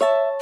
you